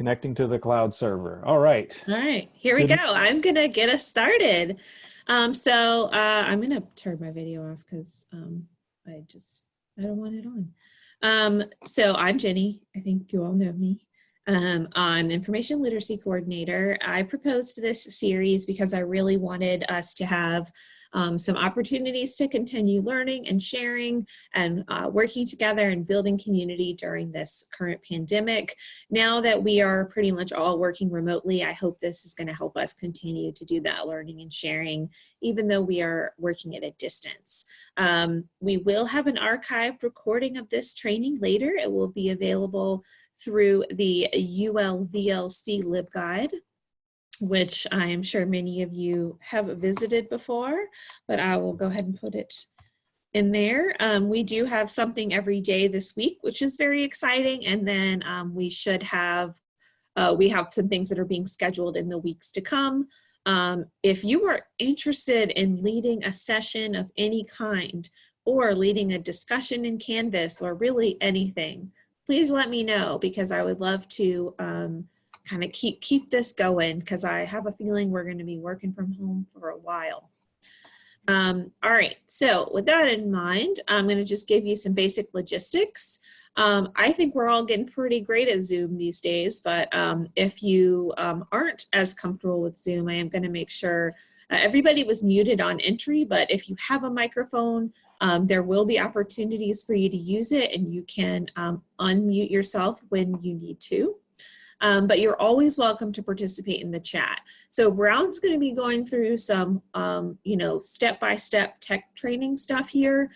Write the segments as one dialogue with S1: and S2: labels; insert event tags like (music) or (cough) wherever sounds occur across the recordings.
S1: Connecting to the cloud server. All right.
S2: All right, here we
S1: Good.
S2: go. I'm gonna get us started. Um, so uh, I'm gonna turn my video off because um, I just I don't want it on. Um, so I'm Jenny. I think you all know me. Um, I'm the information literacy coordinator. I proposed this series because I really wanted us to have um, some opportunities to continue learning and sharing and uh, working together and building community during this current pandemic. Now that we are pretty much all working remotely, I hope this is going to help us continue to do that learning and sharing, even though we are working at a distance. Um, we will have an archived recording of this training later. It will be available through the ULVLC LibGuide which I am sure many of you have visited before, but I will go ahead and put it in there. Um, we do have something every day this week, which is very exciting. And then um, we should have, uh, we have some things that are being scheduled in the weeks to come. Um, if you are interested in leading a session of any kind or leading a discussion in Canvas or really anything, please let me know because I would love to um, kind of keep keep this going because I have a feeling we're going to be working from home for a while. Um, all right, so with that in mind, I'm going to just give you some basic logistics. Um, I think we're all getting pretty great at Zoom these days, but um, if you um, aren't as comfortable with Zoom, I am going to make sure uh, everybody was muted on entry, but if you have a microphone, um, there will be opportunities for you to use it and you can um, unmute yourself when you need to um, but you're always welcome to participate in the chat. So Brown's going to be going through some, um, you know, step-by-step -step tech training stuff here.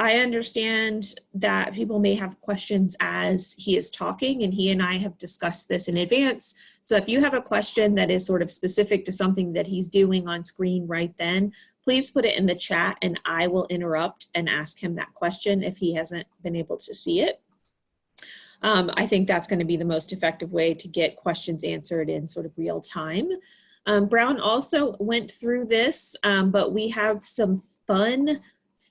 S2: I understand that people may have questions as he is talking and he and I have discussed this in advance. So if you have a question that is sort of specific to something that he's doing on screen right then, please put it in the chat and I will interrupt and ask him that question if he hasn't been able to see it. Um, I think that's going to be the most effective way to get questions answered in sort of real time. Um, Brown also went through this, um, but we have some fun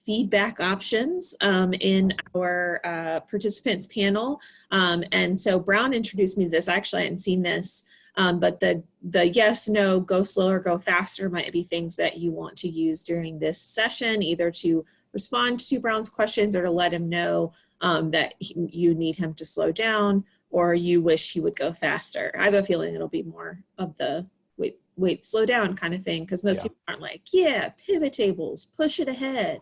S2: feedback options um, in our uh, participants panel. Um, and so Brown introduced me to this. Actually, I hadn't seen this, um, but the, the yes, no, go slower, go faster might be things that you want to use during this session, either to respond to Brown's questions or to let him know um, that he, you need him to slow down or you wish he would go faster. I have a feeling it'll be more of the wait, wait, slow down kind of thing because most yeah. people aren't like, yeah, pivot tables, push it ahead.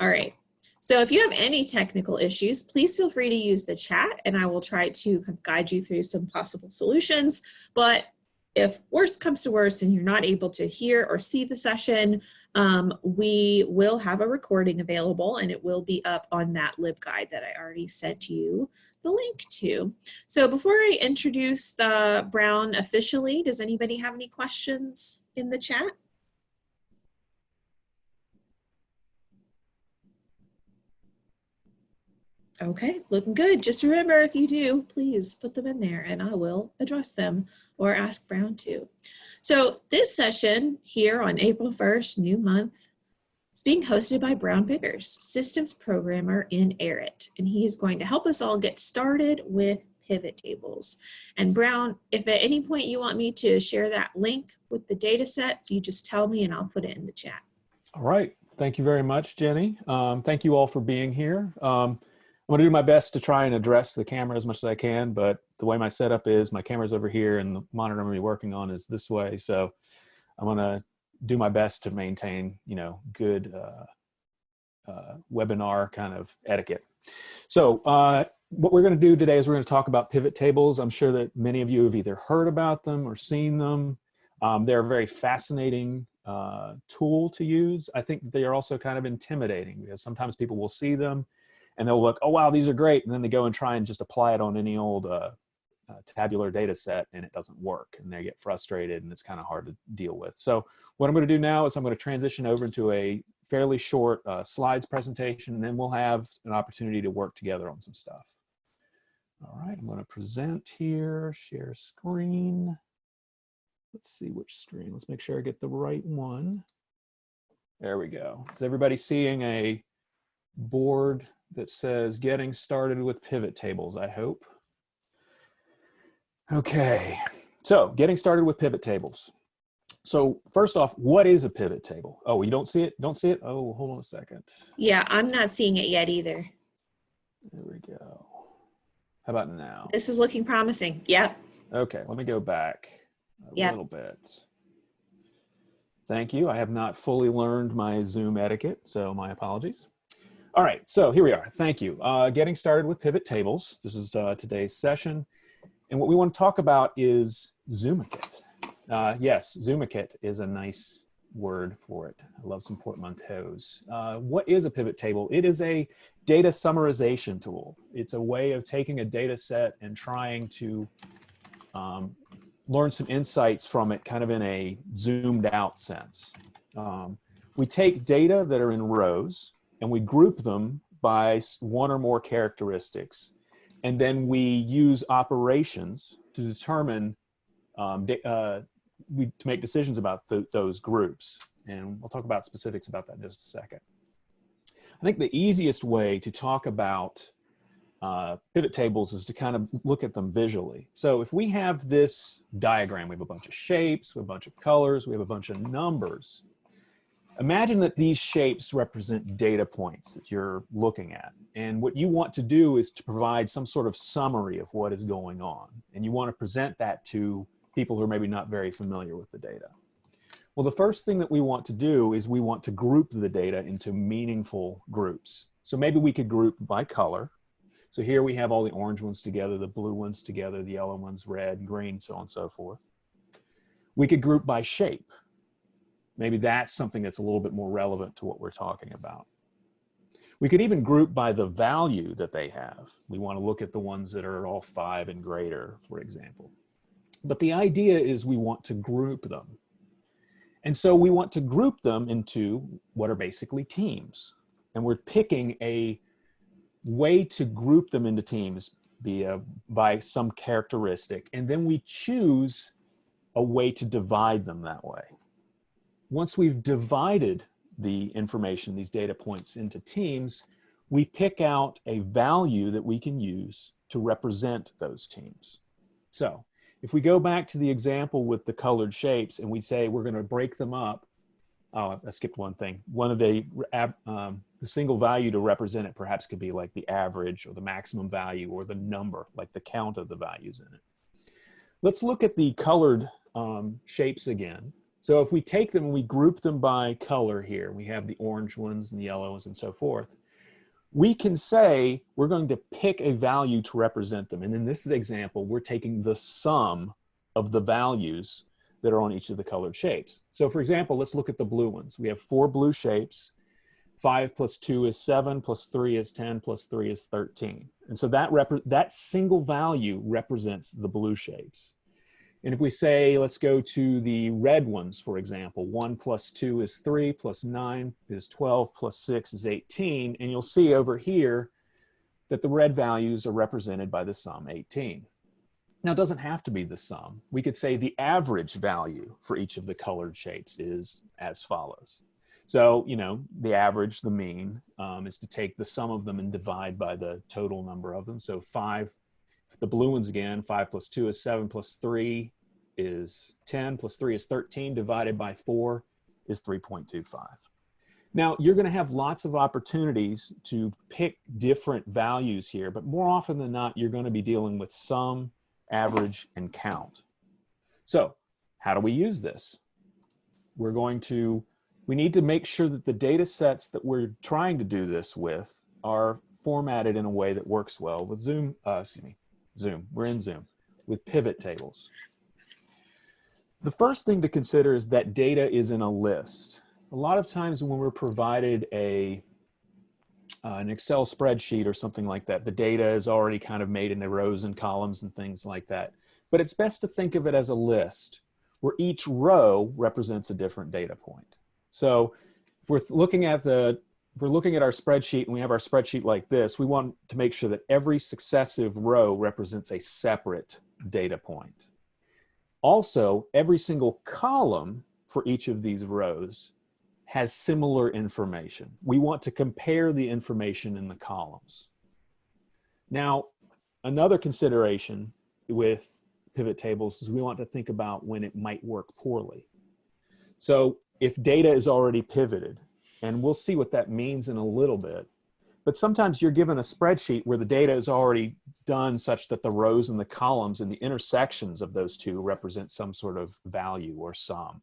S2: All right. So if you have any technical issues, please feel free to use the chat and I will try to guide you through some possible solutions. But if worst comes to worst and you're not able to hear or see the session, um, we will have a recording available and it will be up on that LibGuide that I already sent you the link to. So before I introduce the Brown officially, does anybody have any questions in the chat? Okay, looking good. Just remember if you do, please put them in there and I will address them or ask Brown to. So this session here on April 1st, new month, is being hosted by Brown Biggers, systems programmer in ARIT. And he is going to help us all get started with pivot tables. And Brown, if at any point you want me to share that link with the data sets, you just tell me and I'll put it in the chat.
S1: All right. Thank you very much, Jenny. Um, thank you all for being here. Um, I'm gonna do my best to try and address the camera as much as I can, but the way my setup is, my camera's over here and the monitor I'm gonna be working on is this way. So I'm gonna do my best to maintain, you know, good uh, uh, webinar kind of etiquette. So uh, what we're gonna do today is we're gonna talk about pivot tables. I'm sure that many of you have either heard about them or seen them. Um, they're a very fascinating uh, tool to use. I think they are also kind of intimidating because sometimes people will see them and they'll look, oh, wow, these are great. And then they go and try and just apply it on any old uh, uh, tabular data set and it doesn't work and they get frustrated and it's kind of hard to deal with. So what I'm going to do now is I'm going to transition over into a fairly short uh, slides presentation and then we'll have an opportunity to work together on some stuff. All right, I'm going to present here, share screen. Let's see which screen. Let's make sure I get the right one. There we go. Is everybody seeing a board that says getting started with pivot tables, I hope? Okay, so getting started with pivot tables. So first off, what is a pivot table? Oh, you don't see it? Don't see it? Oh, hold on a second.
S2: Yeah, I'm not seeing it yet either.
S1: There we go. How about now?
S2: This is looking promising. Yep.
S1: Okay, let me go back a
S2: Yep.
S1: little bit. Thank you. I have not fully learned my Zoom etiquette, so my apologies. All right, so here we are. Thank you. Uh, getting started with pivot tables. This is uh, today's session. And what we want to talk about is Zoomikit. Uh, yes, Zoomikit is a nice word for it. I love some portmanteaus. Uh, what is a pivot table? It is a data summarization tool. It's a way of taking a data set and trying to um, learn some insights from it kind of in a zoomed out sense. Um, we take data that are in rows and we group them by one or more characteristics. And then we use operations to determine, um, da- uh, we, to make decisions about th those groups. And we'll talk about specifics about that in just a second. I think the easiest way to talk about uh, pivot tables is to kind of look at them visually. So if we have this diagram, we have a bunch of shapes, we have a bunch of colors, we have a bunch of numbers. Imagine that these shapes represent data points that you're looking at. And what you want to do is to provide some sort of summary of what is going on. And you want to present that to people who are maybe not very familiar with the data. Well, the first thing that we want to do is we want to group the data into meaningful groups. So maybe we could group by color. So here we have all the orange ones together, the blue ones together, the yellow ones, red, green, so on and so forth. We could group by shape. Maybe that's something that's a little bit more relevant to what we're talking about. We could even group by the value that they have. We want to look at the ones that are all five and greater, for example. But the idea is we want to group them. And so we want to group them into what are basically teams. And we're picking a way to group them into teams via by some characteristic. And then we choose a way to divide them that way. Once we've divided the information, these data points into teams, we pick out a value that we can use to represent those teams. So if we go back to the example with the colored shapes and we say we're going to break them up, oh, I skipped one thing. One of the, um, the single value to represent it perhaps could be like the average or the maximum value or the number, like the count of the values in it. Let's look at the colored um, shapes again. So if we take them and we group them by color here, we have the orange ones and the yellows and so forth. We can say we're going to pick a value to represent them. And in this example, we're taking the sum of the values that are on each of the colored shapes. So for example, let's look at the blue ones. We have four blue shapes. Five plus two is seven, plus three is 10, plus three is 13. And so that, that single value represents the blue shapes. And if we say, let's go to the red ones, for example, one plus two is three, plus nine is 12, plus six is 18. And you'll see over here that the red values are represented by the sum 18. Now, it doesn't have to be the sum. We could say the average value for each of the colored shapes is as follows. So, you know, the average, the mean, um, is to take the sum of them and divide by the total number of them. So five, the blue ones again, five plus two is seven, plus three is 10, plus three is 13, divided by four is 3.25. Now, you're going to have lots of opportunities to pick different values here, but more often than not, you're going to be dealing with sum, average, and count. So how do we use this? We're going to, we need to make sure that the data sets that we're trying to do this with are formatted in a way that works well with Zoom, uh, excuse me, Zoom, we're in Zoom, with pivot tables. The first thing to consider is that data is in a list. A lot of times when we're provided a uh, an Excel spreadsheet or something like that, the data is already kind of made into rows and columns and things like that. But it's best to think of it as a list where each row represents a different data point. So if we're looking at the if we're looking at our spreadsheet and we have our spreadsheet like this, we want to make sure that every successive row represents a separate data point. Also, every single column for each of these rows has similar information. We want to compare the information in the columns. Now, another consideration with pivot tables is we want to think about when it might work poorly. So if data is already pivoted, and we'll see what that means in a little bit, but sometimes you're given a spreadsheet where the data is already done such that the rows and the columns and the intersections of those two represent some sort of value or sum.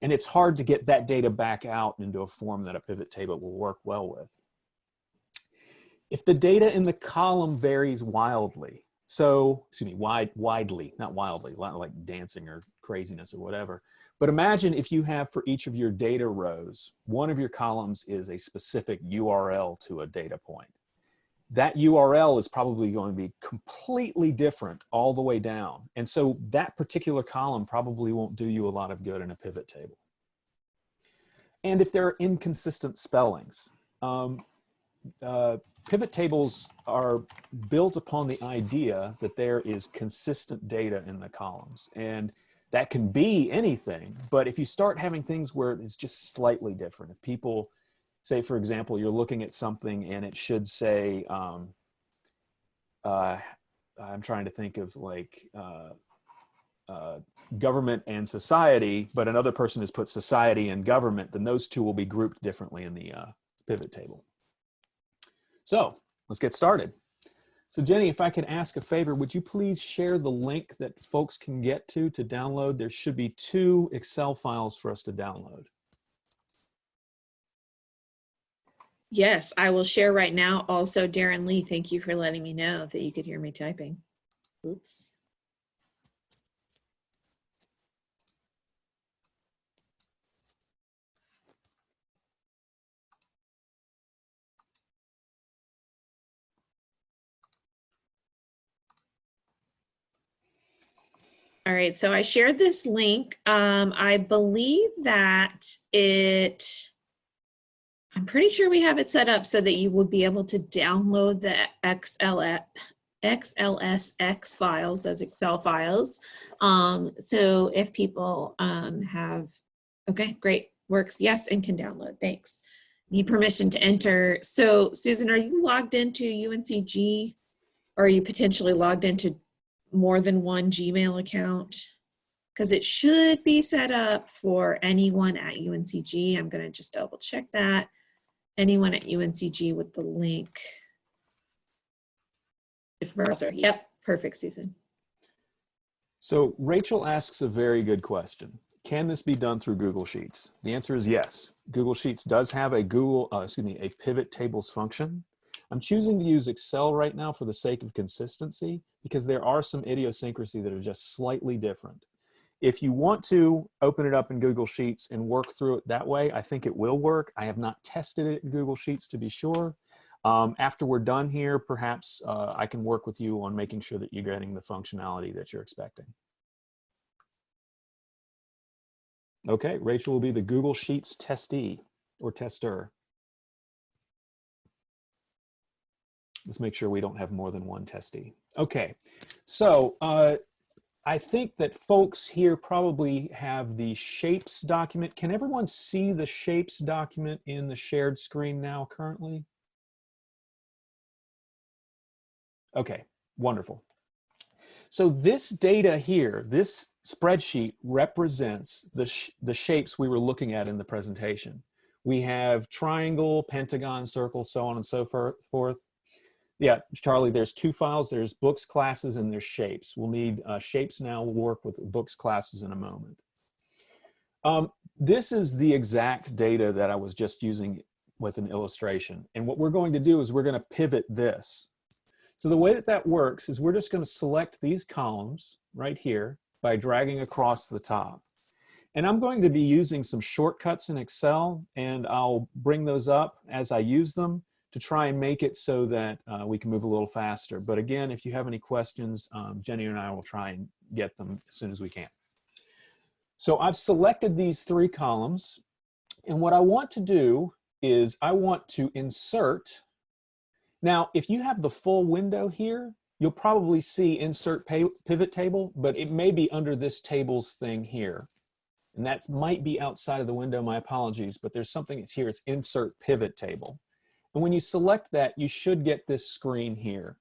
S1: And it's hard to get that data back out into a form that a pivot table will work well with. If the data in the column varies wildly, so, excuse me, wide, widely, not wildly, like dancing or craziness or whatever, but imagine if you have for each of your data rows, one of your columns is a specific URL to a data point. That URL is probably going to be completely different all the way down. And so that particular column probably won't do you a lot of good in a pivot table. And if there are inconsistent spellings, um, uh, pivot tables are built upon the idea that there is consistent data in the columns. And that can be anything, but if you start having things where it's just slightly different, if people say, for example, you're looking at something and it should say, um, uh, I'm trying to think of like uh, uh, government and society, but another person has put society and government, then those two will be grouped differently in the uh, pivot table. So let's get started. So Jenny, if I could ask a favor, would you please share the link that folks can get to to download? There should be two Excel files for us to download.
S2: Yes, I will share right now. Also, Darren Lee, thank you for letting me know that you could hear me typing. Oops. All right, so I shared this link. Um, I believe that it, I'm pretty sure we have it set up so that you would be able to download the XLS, XLSX files, those Excel files. Um, so if people um, have, okay, great, works, yes, and can download, thanks. Need permission to enter. So Susan, are you logged into UNCG? Or are you potentially logged into more than one Gmail account because it should be set up for anyone at UNCG. I'm going to just double check that. Anyone at UNCG with the link. If yep, perfect, Susan.
S1: So Rachel asks a very good question. Can this be done through Google Sheets? The answer is yes. Google Sheets does have a Google, uh, excuse me, a pivot tables function. I'm choosing to use Excel right now for the sake of consistency because there are some idiosyncrasy that are just slightly different. If you want to open it up in Google Sheets and work through it that way, I think it will work. I have not tested it in Google Sheets to be sure. Um, after we're done here, perhaps uh, I can work with you on making sure that you're getting the functionality that you're expecting. Okay, Rachel will be the Google Sheets testee or tester. Let's make sure we don't have more than one testee. Okay, so uh, I think that folks here probably have the shapes document. Can everyone see the shapes document in the shared screen now currently? Okay, wonderful. So this data here, this spreadsheet represents the, sh the shapes we were looking at in the presentation. We have triangle, pentagon, circle, so on and so forth. Yeah, Charlie, there's two files. There's books classes and there's shapes. We'll need uh, shapes now. We'll work with books classes in a moment. Um, this is the exact data that I was just using with an illustration. And what we're going to do is we're going to pivot this. So the way that that works is we're just going to select these columns right here by dragging across the top. And I'm going to be using some shortcuts in Excel and I'll bring those up as I use them to try and make it so that uh, we can move a little faster. But again, if you have any questions, um, Jenny and I will try and get them as soon as we can. So I've selected these three columns. And what I want to do is I want to insert. Now, if you have the full window here, you'll probably see insert pivot table, but it may be under this tables thing here. And that might be outside of the window, my apologies, but there's something that's here, it's insert pivot table. And when you select that, you should get this screen here.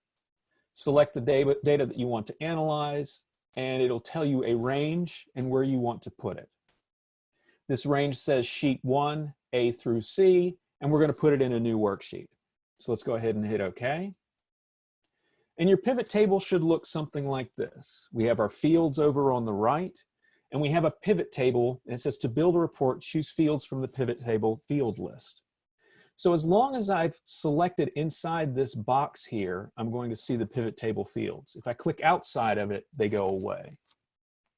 S1: Select the data, that you want to analyze, and it'll tell you a range and where you want to put it. This range says sheet one, A through C, and we're gonna put it in a new worksheet. So let's go ahead and hit okay. And your pivot table should look something like this. We have our fields over on the right, and we have a pivot table, and it says to build a report, choose fields from the pivot table field list. So as long as I've selected inside this box here, I'm going to see the pivot table fields. If I click outside of it, they go away.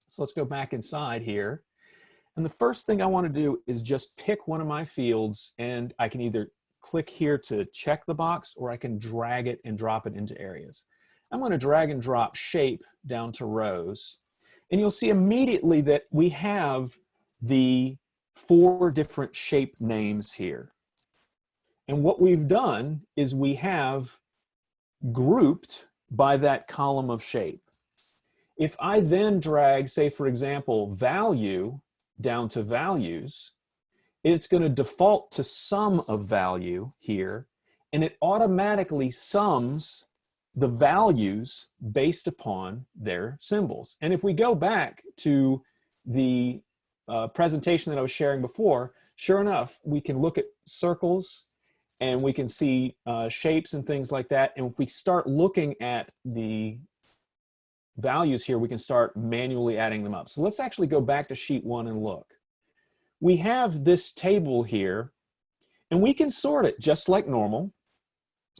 S1: So let's go back inside here. And the first thing I want to do is just pick one of my fields and I can either click here to check the box or I can drag it and drop it into areas. I'm going to drag and drop shape down to rows. And you'll see immediately that we have the four different shape names here. And what we've done is we have grouped by that column of shape. If I then drag, say for example, value down to values, it's going to default to sum of value here, and it automatically sums the values based upon their symbols. And if we go back to the uh, presentation that I was sharing before, sure enough, we can look at circles and we can see uh, shapes and things like that. And if we start looking at the values here, we can start manually adding them up. So let's actually go back to sheet one and look. We have this table here and we can sort it just like normal.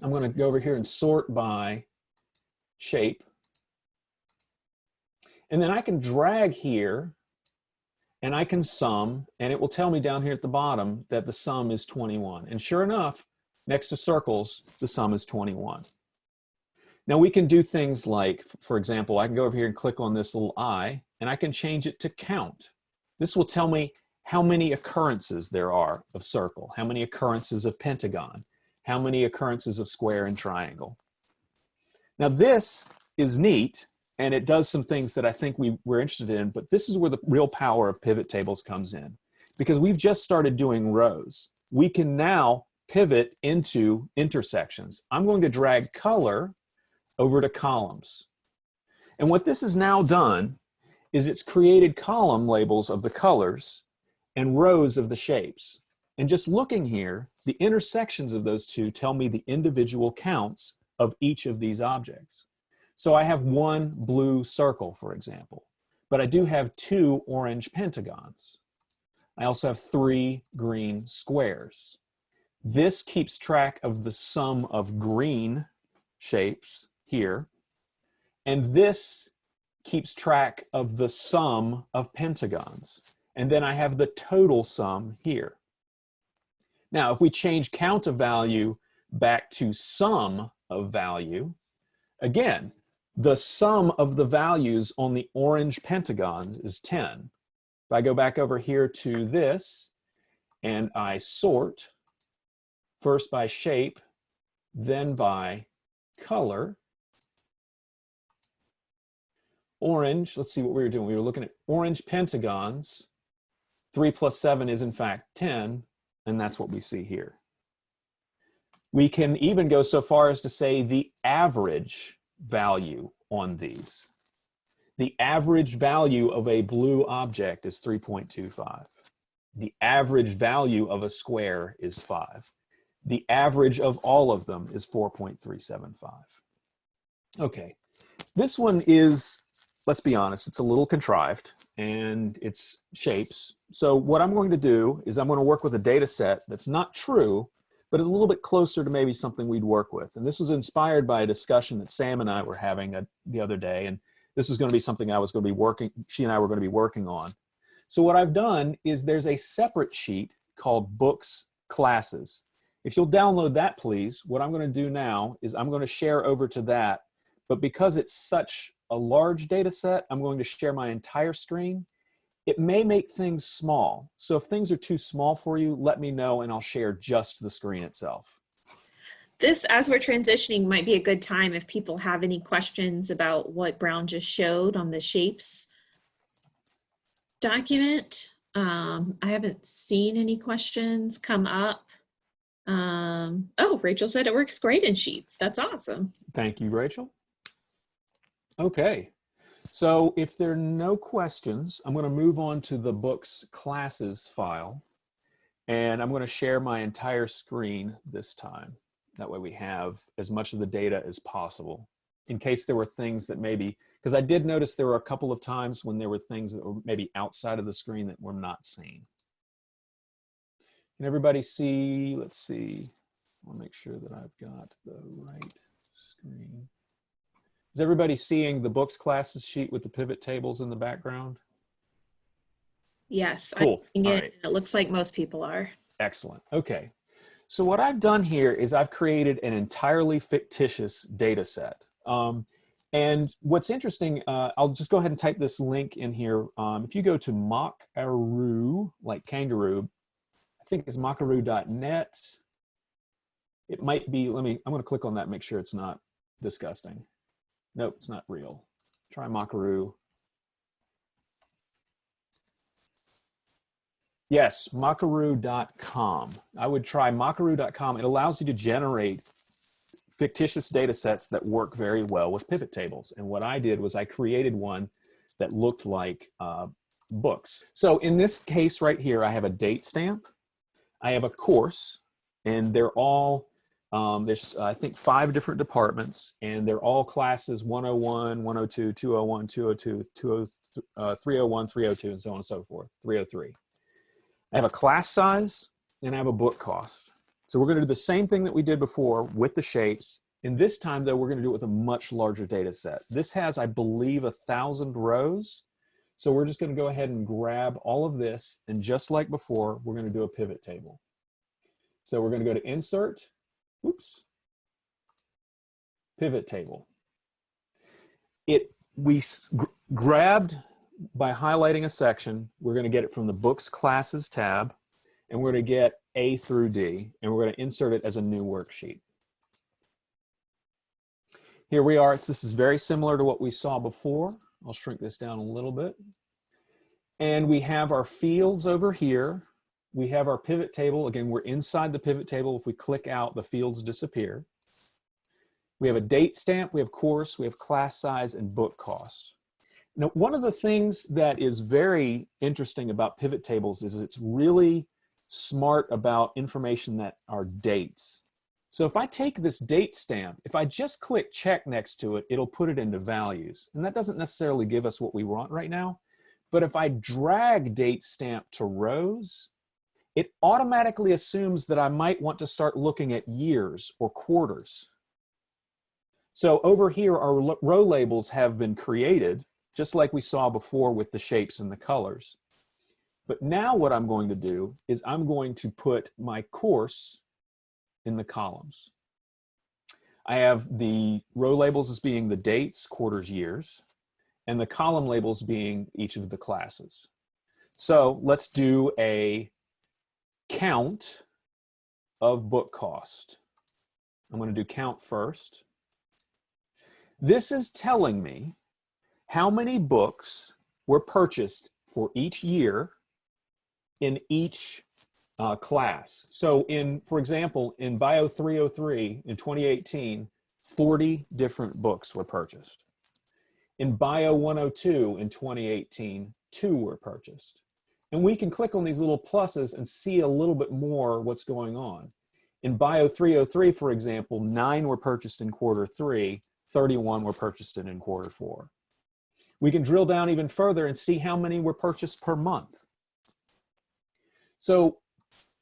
S1: I'm going to go over here and sort by shape. And then I can drag here and I can sum and it will tell me down here at the bottom that the sum is 21. And sure enough, next to circles, the sum is 21. Now we can do things like, for example, I can go over here and click on this little I and I can change it to count. This will tell me how many occurrences there are of circle, how many occurrences of pentagon, how many occurrences of square and triangle. Now this is neat and it does some things that I think we were interested in, but this is where the real power of pivot tables comes in because we've just started doing rows. We can now pivot into intersections. I'm going to drag color over to columns. And what this has now done is it's created column labels of the colors and rows of the shapes. And just looking here, the intersections of those two tell me the individual counts of each of these objects. So I have one blue circle, for example, but I do have two orange pentagons. I also have three green squares. This keeps track of the sum of green shapes here, and this keeps track of the sum of pentagons. And then I have the total sum here. Now, if we change count of value back to sum of value, again, the sum of the values on the orange pentagons is 10. If I go back over here to this and I sort, first by shape, then by color, orange, let's see what we were doing. We were looking at orange pentagons. 3 plus 7 is in fact 10, and that's what we see here. We can even go so far as to say the average value on these. The average value of a blue object is 3.25. The average value of a square is 5. The average of all of them is 4.375. Okay, this one is, let's be honest, it's a little contrived and it's shapes. So what I'm going to do is I'm going to work with a data set that's not true, but is a little bit closer to maybe something we'd work with. And this was inspired by a discussion that Sam and I were having a, the other day. And this was going to be something I was going to be working, she and I were going to be working on. So what I've done is there's a separate sheet called books classes. If you'll download that, please, what I'm going to do now is I'm going to share over to that. But because it's such a large data set, I'm going to share my entire screen it may make things small. So if things are too small for you, let me know and I'll share just the screen itself.
S2: This, as we're transitioning, might be a good time if people have any questions about what Brown just showed on the shapes document. Um, I haven't seen any questions come up. Um, oh, Rachel said it works great in Sheets. That's awesome.
S1: Thank you, Rachel. Okay, So if there are no questions, I'm going to move on to the books classes file. And I'm going to share my entire screen this time. That way we have as much of the data as possible in case there were things that maybe, because I did notice there were a couple of times when there were things that were maybe outside of the screen that we're not seeing. Can everybody see, let's see, I'll make sure that I've got the right screen. Is everybody seeing the books classes sheet with the pivot tables in the background?
S2: Yes.
S1: Cool.
S2: Seeing
S1: right.
S2: it. It looks like most people are.
S1: Excellent. Okay. So what I've done here is I've created an entirely fictitious data set. Um, and what's interesting, uh, I'll just go ahead and type this link in here. Um, if you go to Mockaroo, like kangaroo, think it's mockaroo.net. It might be, let me, I'm going to click on that, make sure it's not disgusting. Nope, it's not real. Try Mockaroo. Yes, Mockaroo.com. I would try Mockaroo.com. It allows you to generate fictitious data sets that work very well with pivot tables. And what I did was I created one that looked like uh, books. So in this case right here, I have a date stamp. I have a course, and they're all, um, there's I think five different departments, and they're all classes 101, 102, 201, 202, 20, uh, 301, 302, and so on and so forth, 303. I have a class size and I have a book cost. So we're going to do the same thing that we did before with the shapes. And this time though, we're going to do it with a much larger data set. This has, I believe, a thousand rows. So we're just going to go ahead and grab all of this. And just like before, we're going to do a pivot table. So we're going to go to insert, oops, pivot table. It, we grabbed by highlighting a section, we're going to get it from the books classes tab, and we're going to get A through D, and we're going to insert it as a new worksheet. Here we are. It's, this is very similar to what we saw before. I'll shrink this down a little bit. And we have our fields over here. We have our pivot table. Again, we're inside the pivot table. If we click out, the fields disappear. We have a date stamp, we have course, we have class size, and book cost. Now, one of the things that is very interesting about pivot tables is it's really smart about information that are dates. So if I take this date stamp, if I just click check next to it, it'll put it into values. And that doesn't necessarily give us what we want right now. But if I drag date stamp to rows, it automatically assumes that I might want to start looking at years or quarters. So over here, our row labels have been created just like we saw before with the shapes and the colors. But now what I'm going to do is I'm going to put my course in the columns. I have the row labels as being the dates, quarters, years, and the column labels being each of the classes. So let's do a count of book cost. I'm going to do count first. This is telling me how many books were purchased for each year in each uh, class. So in, for example, in Bio 303 in 2018, 40 different books were purchased. In Bio 102 in 2018, two were purchased. And we can click on these little pluses and see a little bit more what's going on. In Bio 303, for example, nine were purchased in quarter three, 31 were purchased in, in quarter four. We can drill down even further and see how many were purchased per month. So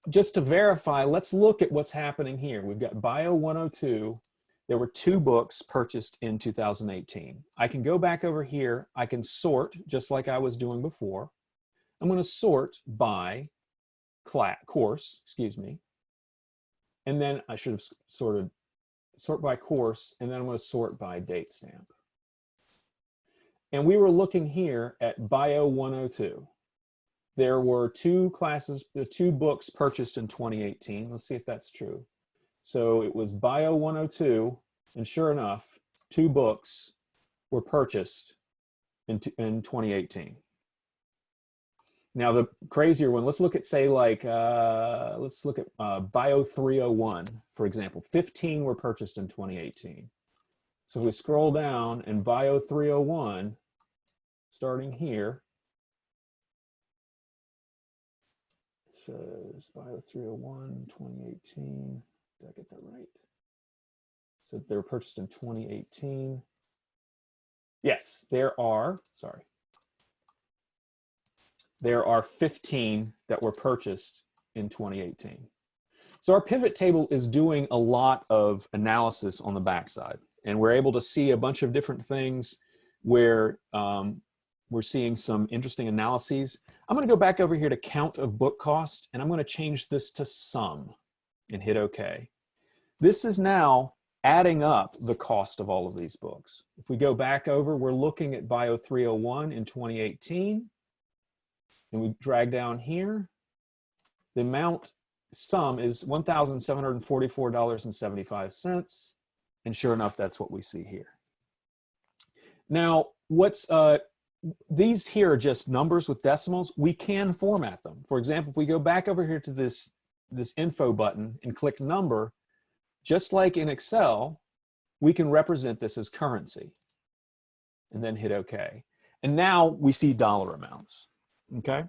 S1: just to verify, let's look at what's happening here. We've got Bio 102. There were two books purchased in 2018. I can go back over here. I can sort just like I was doing before. I'm going to sort by class, course, excuse me. And then I should have sorted sort by course, and then I'm going to sort by date stamp. And we were looking here at Bio 102. There were two classes, two books purchased in 2018. Let's see if that's true. So it was Bio 102, and sure enough, two books were purchased in, in 2018. Now the crazier one, let's look at say like, uh, let's look at uh, Bio 301, for example. 15 were purchased in 2018. So if we scroll down and Bio 301 starting here, says Bio 301, 2018. Did I get that right? So they were purchased in 2018. Yes, there are, sorry. There are 15 that were purchased in 2018. So our pivot table is doing a lot of analysis on the backside and we're able to see a bunch of different things where um, we're seeing some interesting analyses. I'm gonna go back over here to count of book cost and I'm gonna change this to sum and hit okay. This is now adding up the cost of all of these books. If we go back over, we're looking at Bio 301 in 2018 and we drag down here, the amount sum is $1,744.75. And sure enough, that's what we see here. Now, what's uh, these here are just numbers with decimals. We can format them. For example, if we go back over here to this, this info button and click number, just like in Excel, we can represent this as currency and then hit OK. And now we see dollar amounts, okay?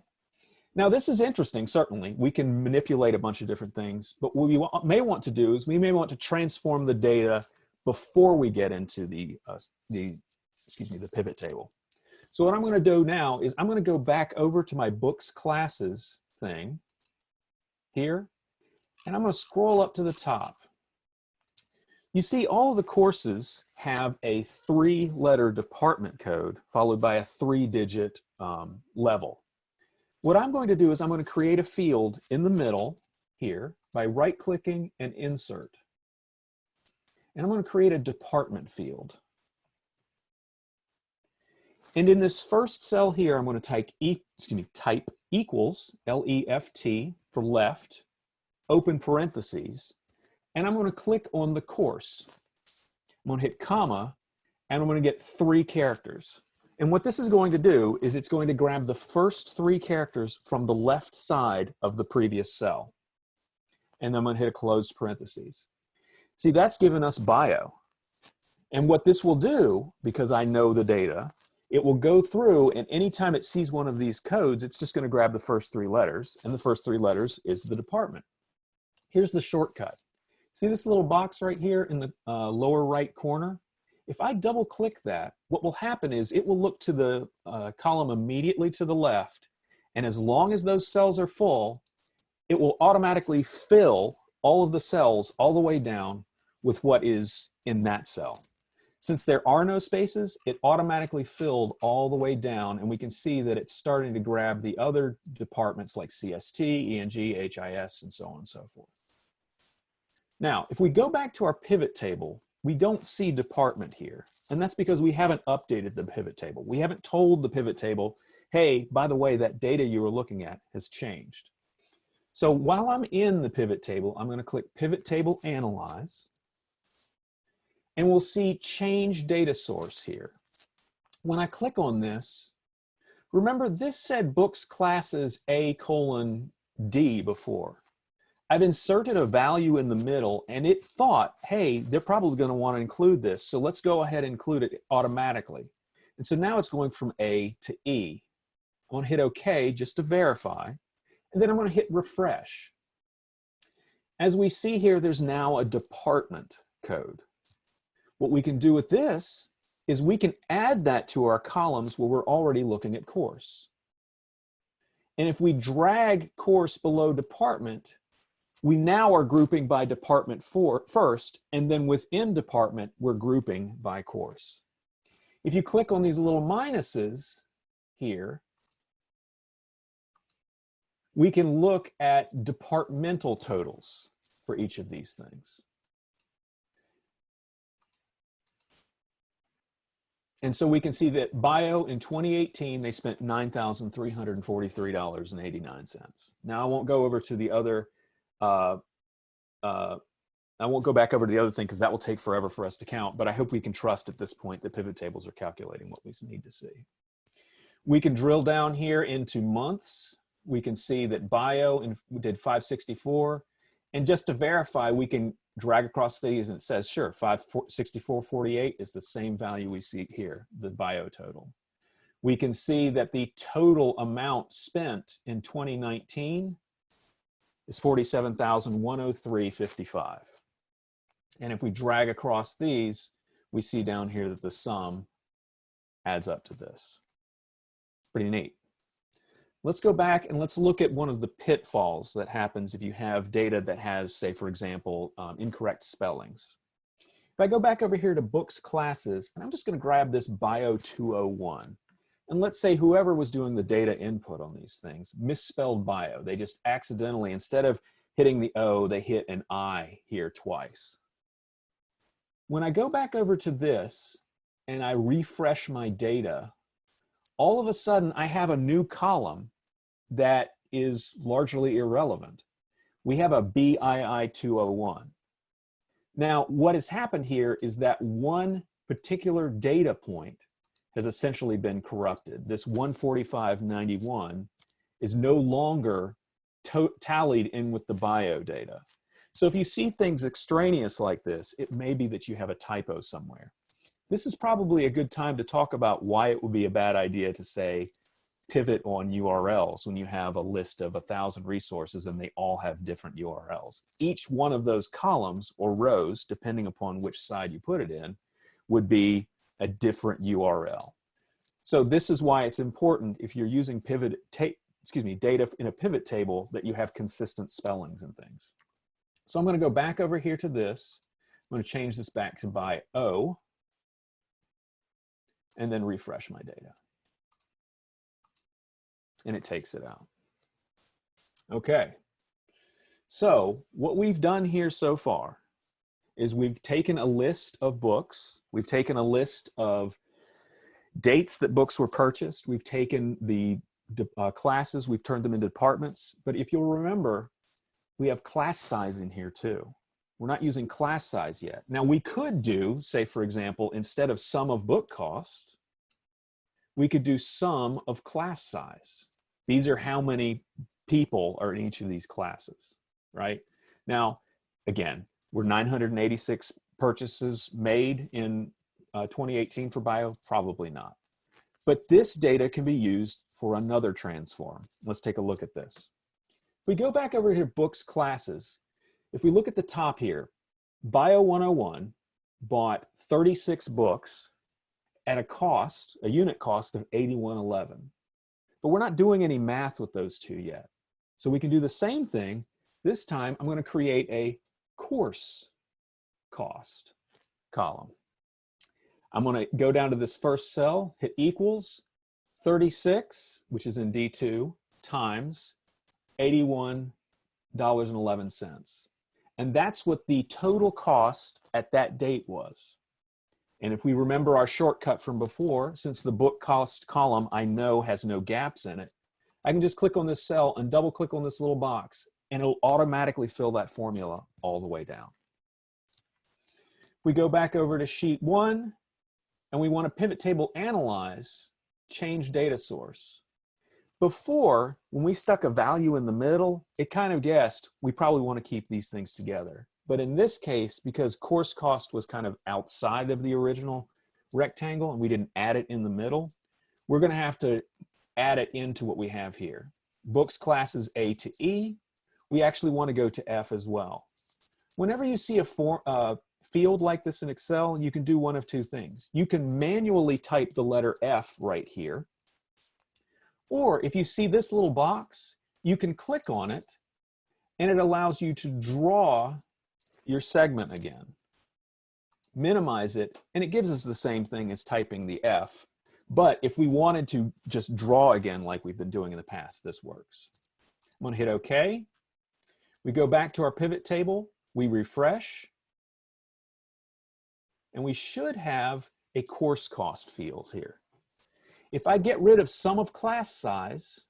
S1: Now this is interesting, certainly. We can manipulate a bunch of different things, but what we may want to do is we may want to transform the data before we get into the, uh, the excuse me, the pivot table. So what I'm gonna do now is I'm gonna go back over to my books classes thing here, and I'm gonna scroll up to the top. You see all the courses have a three letter department code followed by a three digit um, level. What I'm going to do is I'm going to create a field in the middle here by right clicking and insert. And I'm going to create a department field. And in this first cell here, I'm going to type, e excuse me, type equals, L-E-F-T for left, open parentheses, and I'm going to click on the course. I'm going to hit comma, and I'm going to get three characters. And what this is going to do is it's going to grab the first three characters from the left side of the previous cell. And I'm going to hit a closed parentheses. See, that's given us bio. And what this will do, because I know the data, it will go through and anytime it sees one of these codes, it's just going to grab the first three letters. And the first three letters is the department. Here's the shortcut. See this little box right here in the uh, lower right corner? If I double click that, what will happen is it will look to the uh, column immediately to the left. And as long as those cells are full, it will automatically fill all of the cells all the way down with what is in that cell. Since there are no spaces, it automatically filled all the way down and we can see that it's starting to grab the other departments like CST, ENG, HIS, and so on and so forth. Now, if we go back to our pivot table, we don't see department here. And that's because we haven't updated the pivot table. We haven't told the pivot table, hey, by the way, that data you were looking at has changed. So while I'm in the pivot table, I'm gonna click Pivot Table Analyze, and we'll see Change Data Source here. When I click on this, remember this said books classes A colon D before. I've inserted a value in the middle and it thought, hey, they're probably gonna wanna include this. So let's go ahead and include it automatically. And so now it's going from A to E. I'm gonna hit okay just to verify. And then I'm gonna hit refresh. As we see here, there's now a department code. What we can do with this is we can add that to our columns where we're already looking at course. And if we drag course below department, we now are grouping by department for, first, and then within department, we're grouping by course. If you click on these little minuses here, we can look at departmental totals for each of these things. And so we can see that bio in 2018, they spent $9,343.89. Now I won't go over to the other uh, uh, I won't go back over to the other thing because that will take forever for us to count, but I hope we can trust at this point that pivot tables are calculating what we need to see. We can drill down here into months. We can see that bio in, did 564. And just to verify, we can drag across these and it says, sure, 564.48 is the same value we see here, the bio total. we can see that the total amount spent in 2019 is 47,103.55. And if we drag across these, we see down here that the sum adds up to this. Pretty neat. Let's go back and let's look at one of the pitfalls that happens if you have data that has, say, for example, um, incorrect spellings. If I go back over here to books classes, and I'm just going to grab this bio 201. And let's say whoever was doing the data input on these things misspelled bio. They just accidentally, instead of hitting the O, they hit an I here twice. When I go back over to this and I refresh my data, all of a sudden I have a new column that is largely irrelevant. We have a BII 201. Now, what has happened here is that one particular data point has essentially been corrupted. This 145.91 is no longer tallied in with the bio data. So if you see things extraneous like this, it may be that you have a typo somewhere. This is probably a good time to talk about why it would be a bad idea to say pivot on URLs when you have a list of a thousand resources and they all have different URLs. Each one of those columns or rows, depending upon which side you put it in, would be a different URL. So this is why it's important if you're using pivot, excuse me, data in a pivot table that you have consistent spellings and things. So I'm going to go back over here to this. I'm going to change this back to by O and then refresh my data. And it takes it out. Okay. So what we've done here so far is we've taken a list of books. We've taken a list of dates that books were purchased. We've taken the uh, classes, we've turned them into departments. But if you'll remember, we have class size in here too. We're not using class size yet. Now we could do, say for example, instead of sum of book cost, we could do sum of class size. These are how many people are in each of these classes, right? Now, again, were 986 purchases made in uh, 2018 for bio? Probably not. But this data can be used for another transform. Let's take a look at this. If we go back over here, books, classes, if we look at the top here, Bio 101 bought 36 books at a cost, a unit cost of 8111. But we're not doing any math with those two yet. So we can do the same thing. This time I'm going to create a course cost column. I'm going to go down to this first cell, hit equals 36, which is in D2, times $81.11. And that's what the total cost at that date was. And if we remember our shortcut from before, since the book cost column I know has no gaps in it, I can just click on this cell and double click on this little box and it'll automatically fill that formula all the way down. If we go back over to sheet one and we want to pivot table analyze, change data source. Before, when we stuck a value in the middle, it kind of guessed we probably want to keep these things together. But in this case, because course cost was kind of outside of the original rectangle and we didn't add it in the middle, we're going to have to add it into what we have here. Books classes A to E, we actually want to go to F as well. Whenever you see a form, uh, field like this in Excel, you can do one of two things. You can manually type the letter F right here. Or if you see this little box, you can click on it and it allows you to draw your segment again. Minimize it, and it gives us the same thing as typing the F. But if we wanted to just draw again like we've been doing in the past, this works. I'm gonna hit okay. We go back to our pivot table, we refresh, and we should have a course cost field here. If I get rid of sum of class size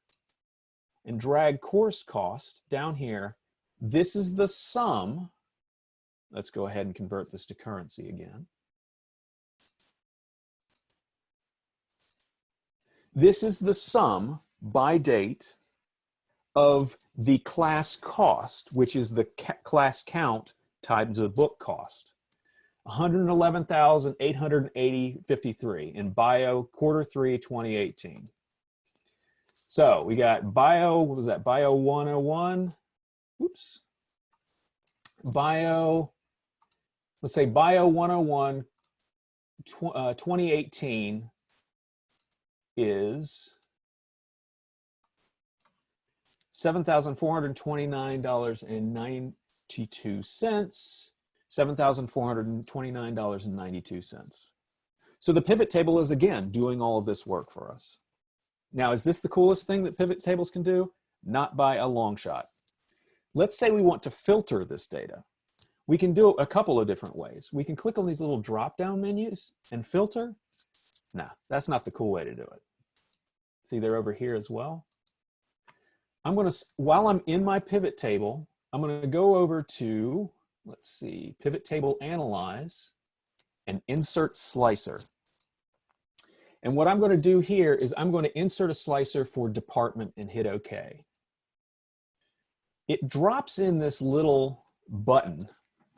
S1: and drag course cost down here, this is the sum Let's go ahead and convert this to currency again. This is the sum by date of the class cost, which is the ca class count times the book cost. 111,880.53 in bio quarter three 2018. So we got bio, what was that? Bio 101. Oops. Bio, let's say bio 101 tw uh, 2018 is $7,429.92, $7,429.92. So the pivot table is again doing all of this work for us. Now, is this the coolest thing that pivot tables can do? Not by a long shot. Let's say we want to filter this data. We can do it a couple of different ways. We can click on these little drop-down menus and filter. Nah, that's not the cool way to do it. See, they're over here as well. I'm gonna, while I'm in my pivot table, I'm gonna go over to, let's see, pivot table analyze and insert slicer. And what I'm gonna do here is I'm gonna insert a slicer for department and hit okay. It drops in this little button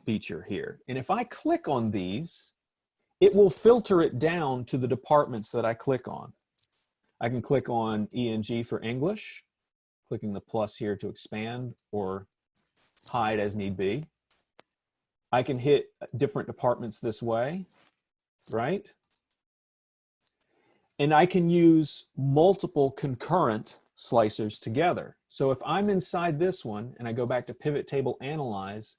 S1: feature here. And if I click on these, it will filter it down to the departments that I click on. I can click on ENG for English, clicking the plus here to expand or hide as need be. I can hit different departments this way, right? And I can use multiple concurrent slicers together. So if I'm inside this one and I go back to pivot table analyze,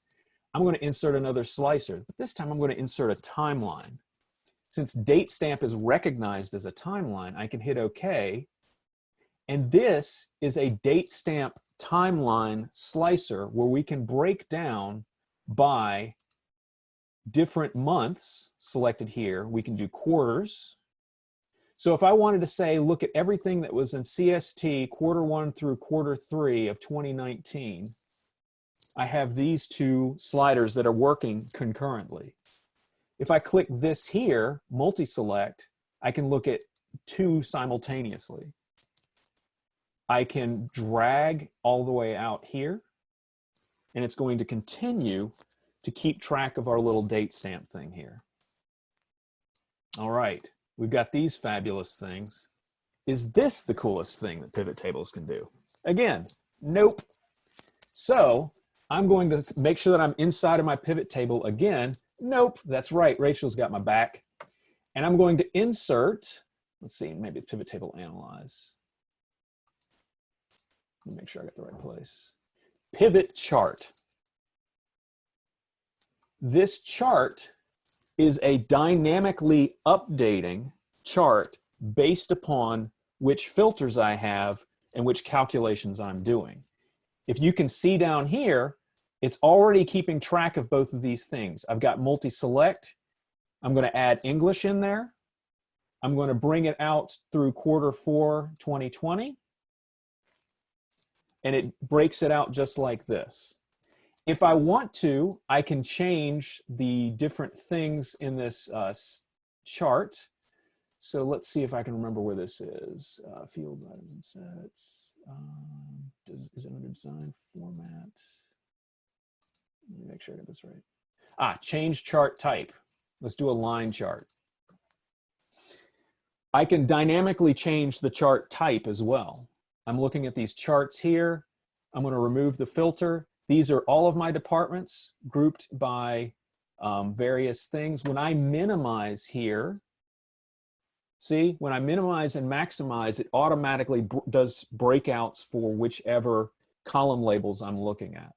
S1: I'm going to insert another slicer, but this time I'm going to insert a timeline. Since date stamp is recognized as a timeline, I can hit OK. And this is a date stamp timeline slicer where we can break down by different months selected here. We can do quarters. So if I wanted to say, look at everything that was in CST quarter one through quarter three of 2019, I have these two sliders that are working concurrently. If I click this here, multi-select, I can look at two simultaneously. I can drag all the way out here, and it's going to continue to keep track of our little date stamp thing here. All right, we've got these fabulous things. Is this the coolest thing that pivot tables can do? Again, nope. So I'm going to make sure that I'm inside of my pivot table again. Nope, that's right, Rachel's got my back. And I'm going to insert, let's see, maybe pivot table analyze. Let me make sure I got the right place. Pivot chart. This chart is a dynamically updating chart based upon which filters I have and which calculations I'm doing. If you can see down here, it's already keeping track of both of these things. I've got multi-select. I'm going to add English in there. I'm going to bring it out through quarter four 2020. And it breaks it out just like this. If I want to, I can change the different things in this uh, chart. So let's see if I can remember where this is. Uh, field items and sets. Um, does, is it under design format? Let me make sure I get this right. Ah, change chart type. Let's do a line chart. I can dynamically change the chart type as well. I'm looking at these charts here. I'm going to remove the filter. These are all of my departments grouped by um, various things. When I minimize here, see, when I minimize and maximize, it automatically does breakouts for whichever column labels I'm looking at.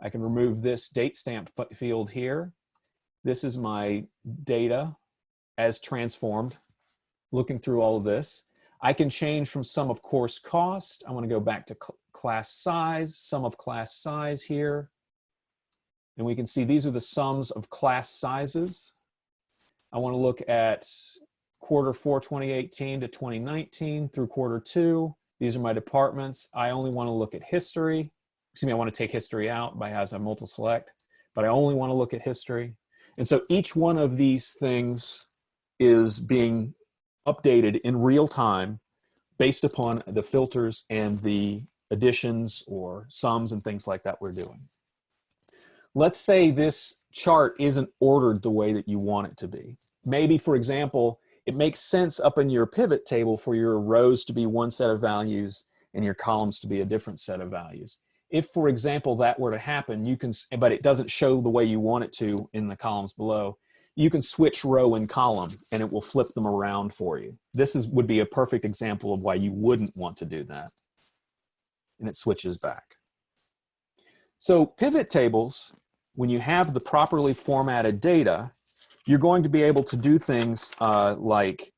S1: I can remove this date stamp field here. This is my data as transformed, looking through all of this. I can change from sum of course cost. I want to go back to cl class size, sum of class size here. And we can see these are the sums of class sizes. I want to look at quarter four 2018 to 2019 through quarter two. These are my departments. I only want to look at history excuse me, I want to take history out by as a multi-select, but I only want to look at history. And so each one of these things is being updated in real time based upon the filters and the additions or sums and things like that we're doing. Let's say this chart isn't ordered the way that you want it to be. Maybe, for example, it makes sense up in your pivot table for your rows to be one set of values and your columns to be a different set of values. If, for example, that were to happen, you can, but it doesn't show the way you want it to in the columns below, you can switch row and column and it will flip them around for you. This is, would be a perfect example of why you wouldn't want to do that. And it switches back. So pivot tables, when you have the properly formatted data, you're going to be able to do things uh, like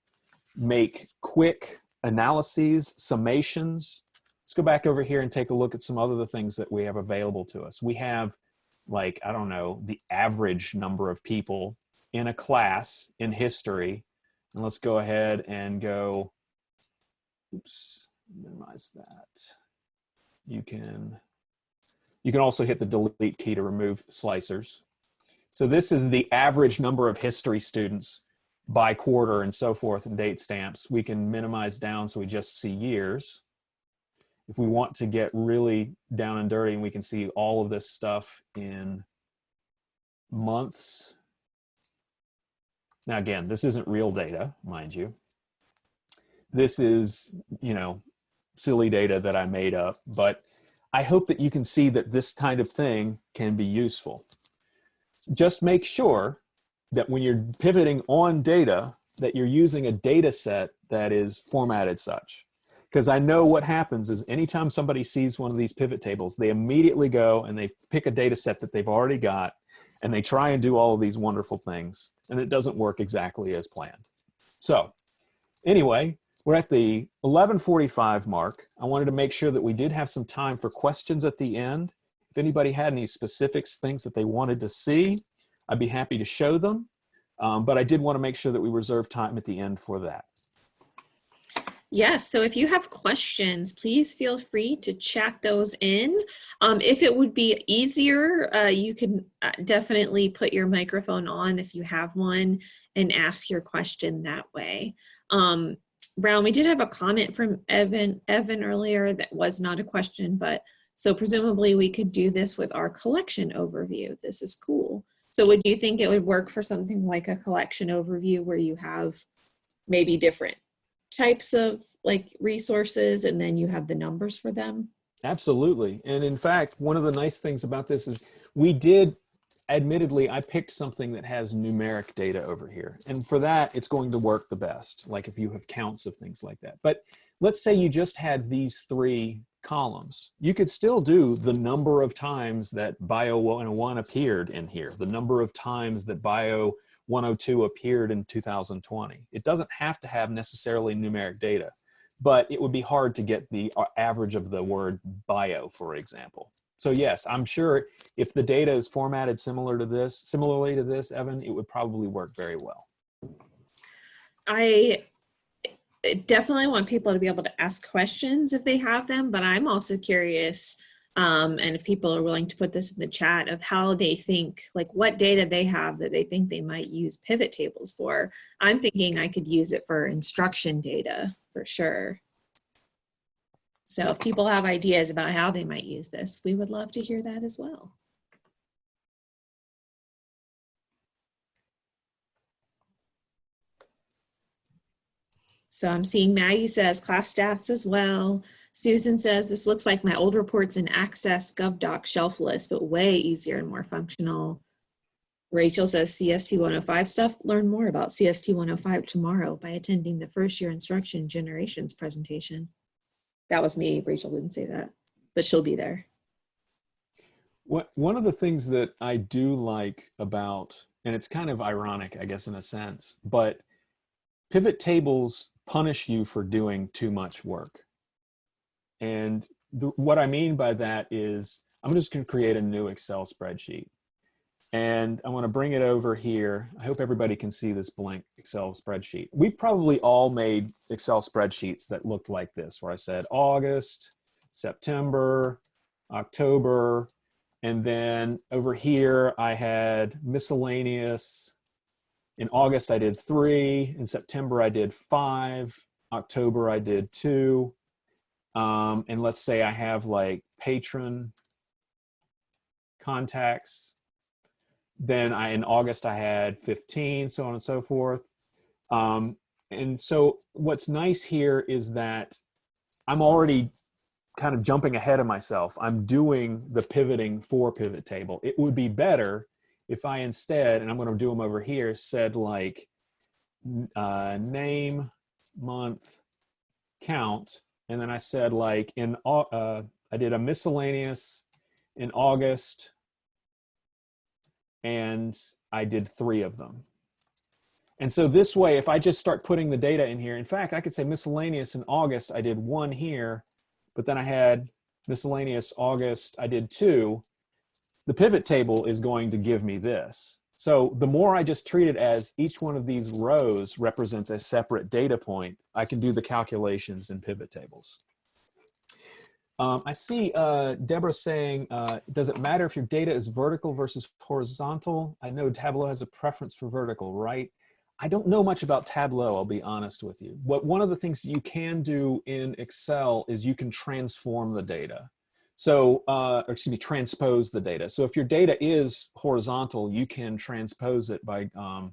S1: make quick analyses, summations. Let's go back over here and take a look at some other the things that we have available to us. We have like, I don't know, the average number of people in a class in history. And let's go ahead and go, oops, minimize that. You can, you can also hit the delete key to remove slicers. So this is the average number of history students by quarter and so forth and date stamps. We can minimize down so we just see years. If we want to get really down and dirty and we can see all of this stuff in months. Now again, this isn't real data, mind you. This is, you know, silly data that I made up, but I hope that you can see that this kind of thing can be useful. Just make sure that when you're pivoting on data, that you're using a data set that is formatted such. Because I know what happens is anytime somebody sees one of these pivot tables, they immediately go and they pick a data set that they've already got and they try and do all of these wonderful things and it doesn't work exactly as planned. So anyway, we're at the 1145 mark. I wanted to make sure that we did have some time for questions at the end. If anybody had any specifics, things that they wanted to see, I'd be happy to show them. Um, but I did want to make sure that we reserve time at the end for that.
S2: Yes, so if you have questions, please feel free to chat those in. Um, if it would be easier, uh, you can uh, definitely put your microphone on if you have one and ask your question that way. Um, Brown, we did have a comment from Evan, Evan earlier that was not a question, but so presumably we could do this with our collection overview. This is cool. So would you think it would work for something like a collection overview where you have maybe different types of like resources and then you have the numbers for them?
S1: Absolutely. And in fact, one of the nice things about this is we did, admittedly, I picked something that has numeric data over here. And for that, it's going to work the best, like if you have counts of things like that. But let's say you just had these three columns. You could still do the number of times that Bio 101 appeared in here, the number of times that Bio 102 appeared in 2020. It doesn't have to have necessarily numeric data, but it would be hard to get the uh, average of the word bio, for example. So yes, I'm sure if the data is formatted similar to this, similarly to this, Evan, it would probably work very well.
S2: I definitely want people to be able to ask questions if they have them, but I'm also curious um, and if people are willing to put this in the chat of how they think, like what data they have that they think they might use pivot tables for. I'm thinking I could use it for instruction data for sure. So if people have ideas about how they might use this, we would love to hear that as well. So I'm seeing Maggie says class stats as well. Susan says, this looks like my old reports in Access GovDoc shelf list, but way easier and more functional. Rachel says CST 105 stuff. Learn more about CST 105 tomorrow by attending the first year instruction generations presentation. That was me. Rachel didn't say that, but she'll be there.
S1: What, one of the things that I do like about, and it's kind of ironic, I guess, in a sense, but pivot tables punish you for doing too much work. And the, what I mean by that is I'm just going to create a new Excel spreadsheet. And I want to bring it over here. I hope everybody can see this blank Excel spreadsheet. We've probably all made Excel spreadsheets that looked like this, where I said August, September, October, and then over here I had miscellaneous. In August I did three, in September I did five, October I did two, um, and let's say I have like patron contacts, then I, in August, I had 15, so on and so forth. Um, and so what's nice here is that I'm already kind of jumping ahead of myself. I'm doing the pivoting for pivot table. It would be better if I instead, and I'm going to do them over here, said like uh, name, month, count, and then I said like in uh, I did a miscellaneous in August, and I did three of them. And so this way, if I just start putting the data in here, in fact, I could say miscellaneous in August, I did one here, but then I had miscellaneous August, I did two. The pivot table is going to give me this. So the more I just treat it as each one of these rows represents a separate data point, I can do the calculations in pivot tables. Um, I see uh, Deborah saying, uh, does it matter if your data is vertical versus horizontal? I know Tableau has a preference for vertical, right? I don't know much about Tableau, I'll be honest with you. What one of the things you can do in Excel is you can transform the data. So, uh, excuse me, transpose the data. So if your data is horizontal, you can transpose it by, um,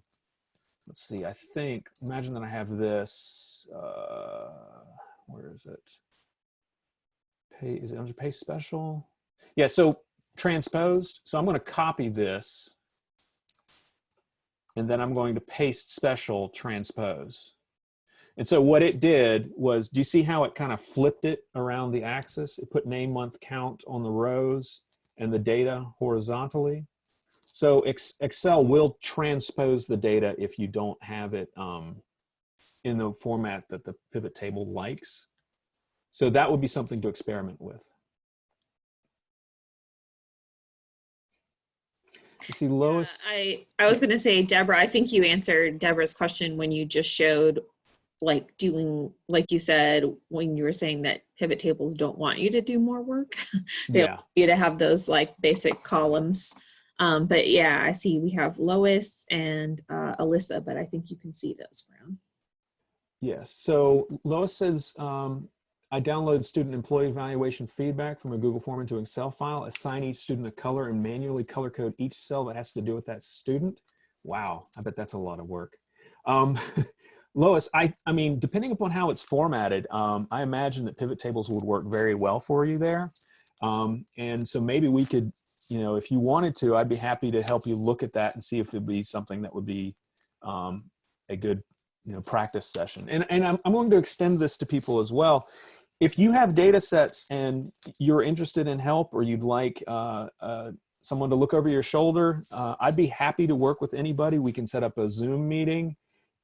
S1: let's see, I think, imagine that I have this, uh, where is it? Pay, is it under paste special? Yeah, so transposed. So I'm gonna copy this and then I'm going to paste special transpose. And so what it did was, do you see how it kind of flipped it around the axis? It put name, month, count on the rows and the data horizontally. So Excel will transpose the data if you don't have it um, in the format that the pivot table likes. So that would be something to experiment with. You see Lois.
S2: Yeah, I, I was going to say, Deborah, I think you answered Deborah's question when you just showed like doing, like you said, when you were saying that pivot tables don't want you to do more work. (laughs) they
S1: Yeah.
S2: want you to have those like basic columns. Um, but yeah, I see we have Lois and uh, Alyssa, but I think you can see those, Brown.
S1: Yes. So Lois says, um, I download student employee evaluation feedback from a Google form into Excel file, assign each student a color and manually color code each cell that has to do with that student. Wow, I bet that's a lot of work. Um, (laughs) Lois, I, I mean, depending upon how it's formatted, um, I imagine that pivot tables would work very well for you there. Um, and so maybe we could, you know, if you wanted to, I'd be happy to help you look at that and see if it'd be something that would be um, a good, you know, practice session. And, and I'm, I'm going to extend this to people as well if you have data sets and you're interested in help or you'd like uh, uh, someone to look over your shoulder, uh, I'd be happy to work with anybody. We can set up a Zoom meeting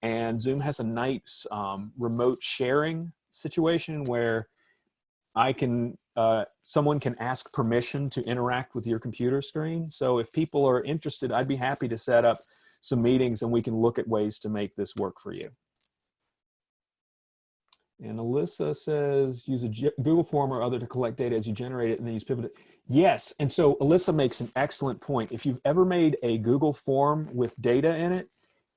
S1: and Zoom has a nice um, remote sharing situation where I can, uh, someone can ask permission to interact with your computer screen. So if people are interested, I'd be happy to set up some meetings and we can look at ways to make this work for you. And Alyssa says, use a Google form or other to collect data as you generate it and then use pivot. Yes, and so Alyssa makes an excellent point. If you've ever made a Google form with data in it,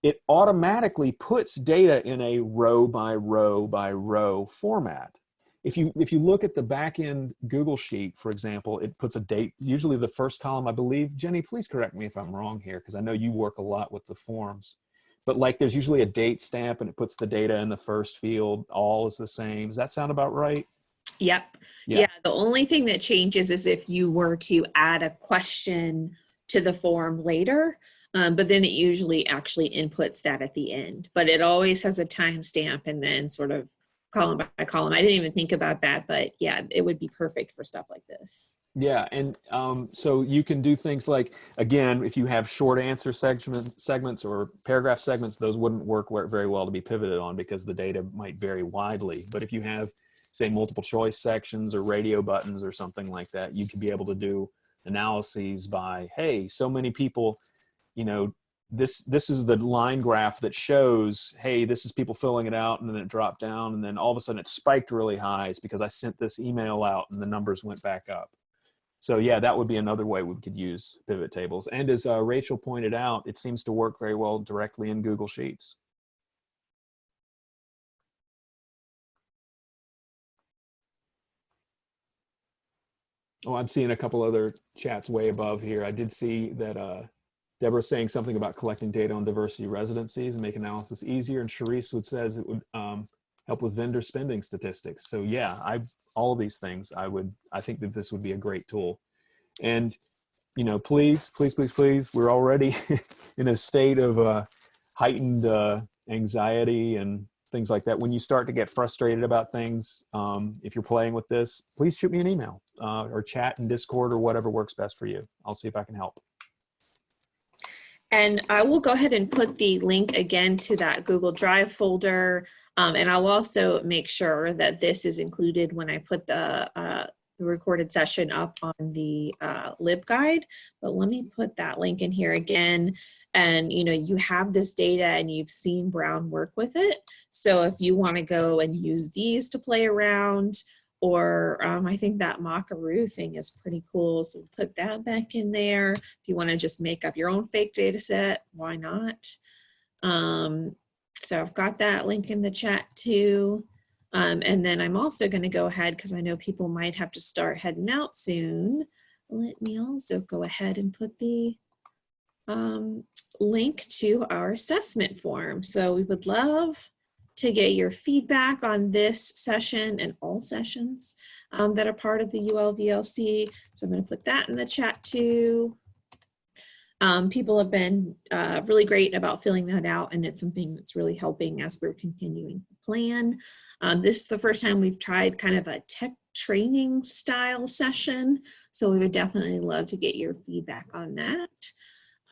S1: it automatically puts data in a row by row by row format. If you, if you look at the back end Google Sheet, for example, it puts a date, usually the first column, I believe. Jenny, please correct me if I'm wrong here, because I know you work a lot with the forms but like there's usually a date stamp and it puts the data in the first field all is the same does that sound about right
S2: Yep.
S1: Yeah.
S2: Yeah. The only thing that changes is if you were to add a question to the form later, um, but then it usually actually inputs that at the end. But it always has a timestamp and then sort of column by column. I didn't even think about that, but yeah, it would be perfect for stuff like this.
S1: yeah and um, so you can do things like again if you have short answer segment segments or paragraph segments those wouldn't work very well to be pivoted on because the data might vary widely but if you have say multiple choice sections or radio buttons or something like that you could be able to do analyses by hey so many people you know this this is the line graph that shows hey this is people filling it out and then it dropped down and then all of a sudden it spiked really high. It's because i sent this email out and the numbers went back up. So yeah that would be another way we could use pivot tables. And as uh, rachel pointed out it seems to work very well directly in google sheets. Oh, I'm seeing a couple other chats way above here. I did see that uh, Deborah's saying something about collecting data on diversity residencies and make analysis easier. And Sharice would says it would um, help with vendor spending statistics. So yeah, I all these things I would I think that this would be a great tool. And you know, please, please, please, please, we're already (laughs) in a state of uh, heightened uh, anxiety and things like that. When you start to get frustrated about things, um, if you're playing with this, please shoot me an email uh, or chat in Discord or whatever works best for you. I'll see if I can help.
S2: And I will go ahead and put the link again to that Google Drive folder. Um, and I'll also make sure that this is included when I put the, uh, the recorded session up on the uh, LibGuide. But let me put that link in here again. And you know, you have this data and you've seen Brown work with it. So if you want to go and use these to play around, or um, I think that Mockaroo thing is pretty cool. So put that back in there. If you want to just make up your own fake data set, why not? Um, so I've got that link in the chat too. Um, and then I'm also going to go ahead because I know people might have to start heading out soon. Let me also go ahead and put the um, link to our assessment form. So we would love to get your feedback on this session and all sessions um, that are part of the ULVLC. So I'm going to put that in the chat too. Um, people have been uh, really great about filling that out and it's something that's really helping as we're continuing to plan. Um, this is the first time we've tried kind of a tech training style session. So we would definitely love to get your feedback on that.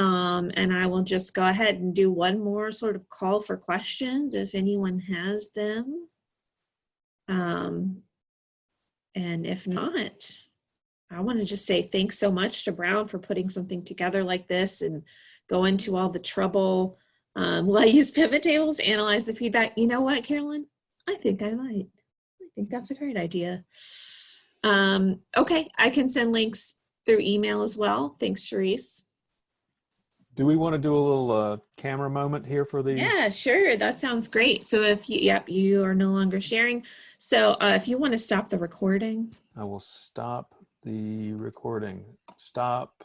S2: Um, and I will just go ahead and do one more sort of call for questions if anyone has them. Um, and if not, I want to just say thanks so much to Brown for putting something together like this and going to all the trouble. Um, (laughs) will I use pivot tables, analyze the feedback? You know what, Carolyn? I think I might. I think that's a great idea. Um, okay, I can send links through email as well. Thanks, Sharice.
S1: Do we want to do a little uh, camera moment here for the?
S2: Yeah, sure. That sounds great. So if you, yep, you are no longer sharing. So uh, if you want to stop the recording.
S1: I will stop the recording. Stop.